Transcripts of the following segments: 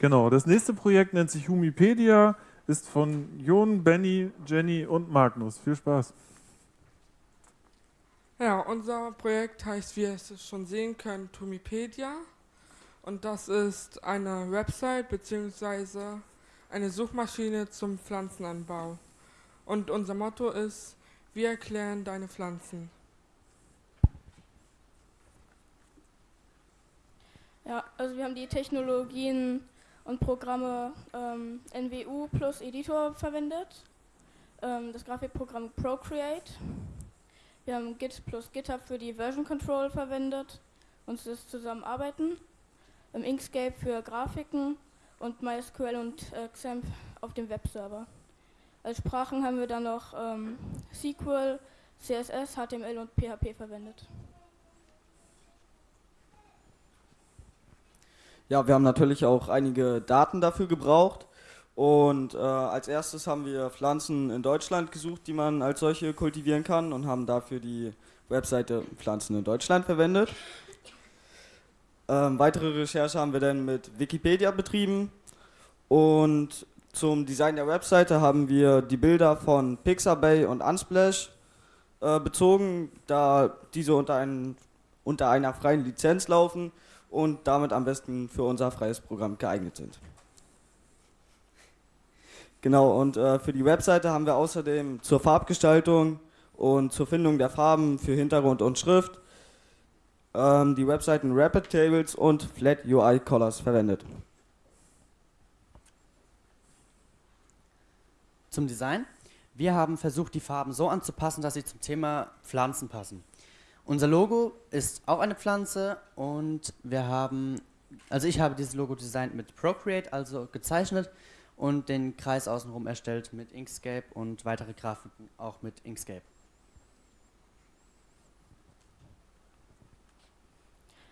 Genau, das nächste Projekt nennt sich Humipedia, ist von Jon, Benny, Jenny und Magnus. Viel Spaß. Ja, unser Projekt heißt, wie ihr es schon sehen könnt, Humipedia. Und das ist eine Website bzw. eine Suchmaschine zum Pflanzenanbau. Und unser Motto ist, wir erklären deine Pflanzen. Ja, also wir haben die Technologien und Programme ähm, NWU plus Editor verwendet, ähm, das Grafikprogramm Procreate. Wir haben Git plus GitHub für die Version Control verwendet und das Zusammenarbeiten. Im Inkscape für Grafiken und MySQL und äh, XAMPP auf dem Webserver. Als Sprachen haben wir dann noch ähm, SQL, CSS, HTML und PHP verwendet. Ja, wir haben natürlich auch einige Daten dafür gebraucht. Und äh, als erstes haben wir Pflanzen in Deutschland gesucht, die man als solche kultivieren kann und haben dafür die Webseite Pflanzen in Deutschland verwendet. Ähm, weitere Recherche haben wir dann mit Wikipedia betrieben und zum Design der Webseite haben wir die Bilder von Pixabay und Unsplash äh, bezogen, da diese unter, ein, unter einer freien Lizenz laufen und damit am besten für unser freies Programm geeignet sind. Genau, und äh, für die Webseite haben wir außerdem zur Farbgestaltung und zur Findung der Farben für Hintergrund und Schrift ähm, die Webseiten Rapid Tables und Flat UI Colors verwendet. Zum Design. Wir haben versucht, die Farben so anzupassen, dass sie zum Thema Pflanzen passen. Unser Logo ist auch eine Pflanze und wir haben, also ich habe dieses Logo designt mit Procreate, also gezeichnet und den Kreis außenrum erstellt mit Inkscape und weitere Grafiken auch mit Inkscape.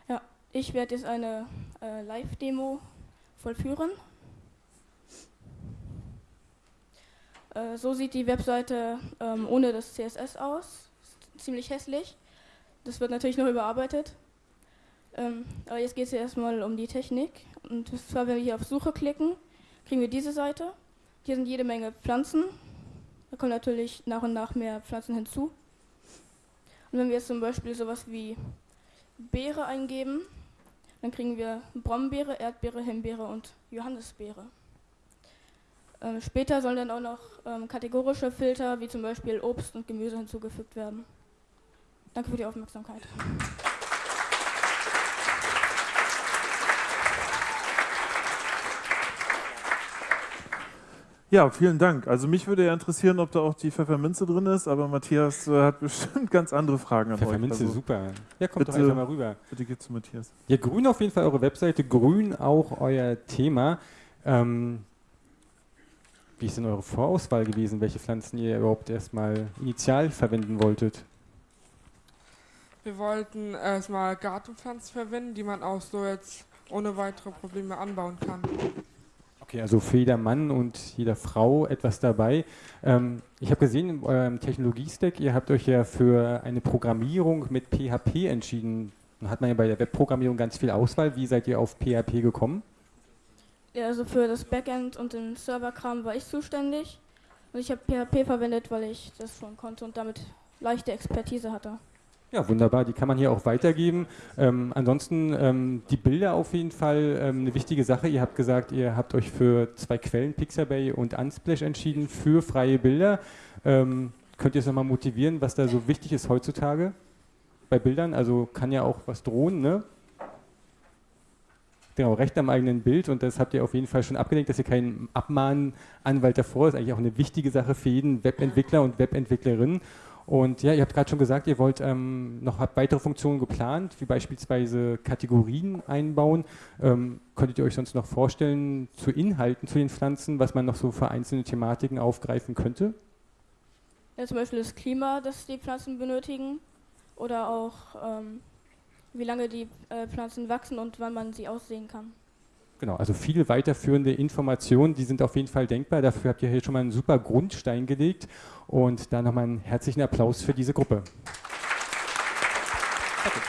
Ja, ich werde jetzt eine äh, Live-Demo vollführen. Äh, so sieht die Webseite ähm, ohne das CSS aus. Ziemlich hässlich. Das wird natürlich noch überarbeitet. Ähm, aber jetzt geht es ja erstmal um die Technik. Und zwar, wenn wir hier auf Suche klicken, kriegen wir diese Seite. Hier sind jede Menge Pflanzen. Da kommen natürlich nach und nach mehr Pflanzen hinzu. Und wenn wir jetzt zum Beispiel sowas wie Beere eingeben, dann kriegen wir Brombeere, Erdbeere, Himbeere und Johannisbeere. Ähm, später sollen dann auch noch ähm, kategorische Filter wie zum Beispiel Obst und Gemüse hinzugefügt werden. Danke für die Aufmerksamkeit. Ja, vielen Dank. Also mich würde ja interessieren, ob da auch die Pfefferminze drin ist, aber Matthias äh, hat bestimmt ganz andere Fragen an Pfefferminze, euch. Also super. Ja, kommt bitte, doch einfach mal rüber. Bitte geht zu Matthias. Ja, grün auf jeden Fall eure Webseite, grün auch euer Thema. Ähm, wie ist denn eure Vorauswahl gewesen, welche Pflanzen ihr überhaupt erstmal initial verwenden wolltet? Wir wollten erstmal Gartenpflanzen verwenden, die man auch so jetzt ohne weitere Probleme anbauen kann. Okay, also für jeder Mann und jeder Frau etwas dabei. Ähm, ich habe gesehen in eurem Technologie-Stack, ihr habt euch ja für eine Programmierung mit PHP entschieden. Dann hat man ja bei der Webprogrammierung ganz viel Auswahl. Wie seid ihr auf PHP gekommen? Ja, also für das Backend und den Serverkram war ich zuständig. Und ich habe PHP verwendet, weil ich das schon konnte und damit leichte Expertise hatte. Ja, wunderbar. Die kann man hier auch weitergeben. Ähm, ansonsten ähm, die Bilder auf jeden Fall ähm, eine wichtige Sache. Ihr habt gesagt, ihr habt euch für zwei Quellen, Pixabay und Unsplash, entschieden für freie Bilder. Ähm, könnt ihr es nochmal motivieren, was da so wichtig ist heutzutage bei Bildern? Also kann ja auch was drohen, ne? Genau, Recht am eigenen Bild und das habt ihr auf jeden Fall schon abgelenkt, dass ihr keinen Abmahnanwalt davor ist. Eigentlich auch eine wichtige Sache für jeden Webentwickler und Webentwicklerin. Und ja, ihr habt gerade schon gesagt, ihr wollt ähm, noch weitere Funktionen geplant, wie beispielsweise Kategorien einbauen. Ähm, könntet ihr euch sonst noch vorstellen, zu Inhalten zu den Pflanzen, was man noch so für einzelne Thematiken aufgreifen könnte? Ja, zum Beispiel das Klima, das die Pflanzen benötigen. Oder auch, ähm, wie lange die äh, Pflanzen wachsen und wann man sie aussehen kann. Genau, also viele weiterführende Informationen, die sind auf jeden Fall denkbar. Dafür habt ihr hier schon mal einen super Grundstein gelegt. Und da nochmal einen herzlichen Applaus für diese Gruppe. Okay.